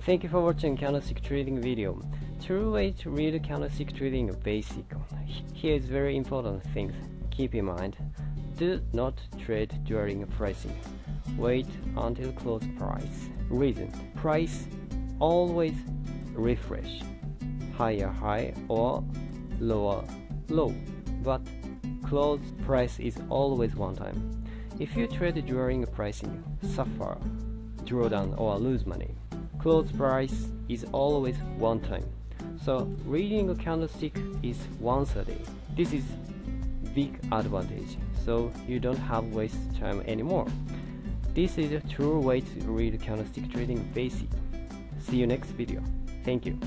Thank you for watching candlestick trading video. True way to read candlestick trading basic. Here is very important things. Keep in mind. Do not trade during pricing. Wait until close price. Reason. Price always refresh. Higher high or lower low. But close price is always one time. If you trade during pricing, suffer, draw down or lose money. Close price is always one time. So reading a candlestick is once a day. This is big advantage. So you don't have waste time anymore. This is a true way to read candlestick trading basic. See you next video. Thank you.